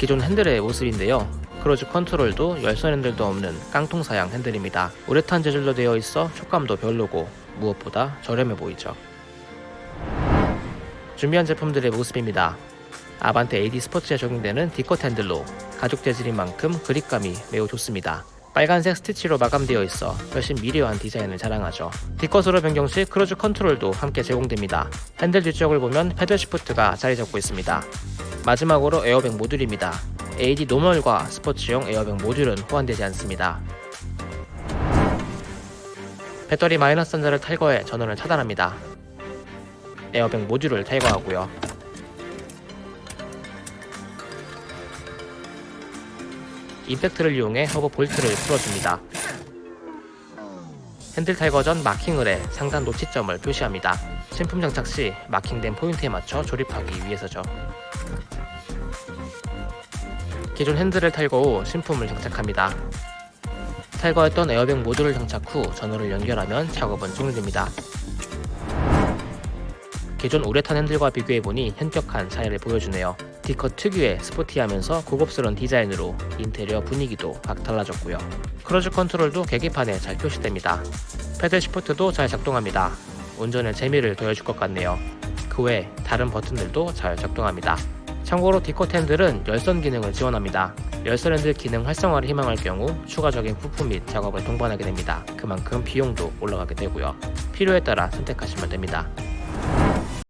기존 핸들의 모습인데요. 크루즈 컨트롤도 열선 핸들도 없는 깡통 사양 핸들입니다. 우레탄 재질로 되어 있어 촉감도 별로고 무엇보다 저렴해 보이죠. 준비한 제품들의 모습입니다. 아반떼 AD 스포츠에 적용되는 D컷 핸들로 가죽 재질인 만큼 그립감이 매우 좋습니다. 빨간색 스티치로 마감되어 있어 훨씬 미려한 디자인을 자랑하죠. D컷으로 변경 시 크루즈 컨트롤도 함께 제공됩니다. 핸들 뒤쪽을 보면 패들 시프트가 자리 잡고 있습니다. 마지막으로 에어백 모듈입니다. AD 노멀과 스포츠용 에어백 모듈은 호환되지 않습니다. 배터리 마이너스 단자를 탈거해 전원을 차단합니다. 에어백 모듈을 탈거하고요. 임팩트를 이용해 허브 볼트를 풀어줍니다. 핸들 탈거 전 마킹을 해 상단 노치점을 표시합니다. 신품 장착 시 마킹된 포인트에 맞춰 조립하기 위해서죠. 기존 핸들을 탈거 후 신품을 장착합니다. 탈거했던 에어백 모듈을 장착 후 전원을 연결하면 작업은 종료됩니다. 기존 우레탄 핸들과 비교해보니 현격한 차이를 보여주네요. D컷 특유의 스포티하면서 고급스러운 디자인으로 인테리어 분위기도 확 달라졌고요. 크루즈 컨트롤도 계기판에 잘 표시됩니다. 패들 시프트도 잘 작동합니다. 운전의 재미를 더해줄 것 같네요. 그 외 다른 버튼들도 잘 작동합니다. 참고로 핸들은 열선 기능을 지원합니다. 열선 핸들 기능 활성화를 희망할 경우 추가적인 부품 및 작업을 동반하게 됩니다. 그만큼 비용도 올라가게 되고요. 필요에 따라 선택하시면 됩니다.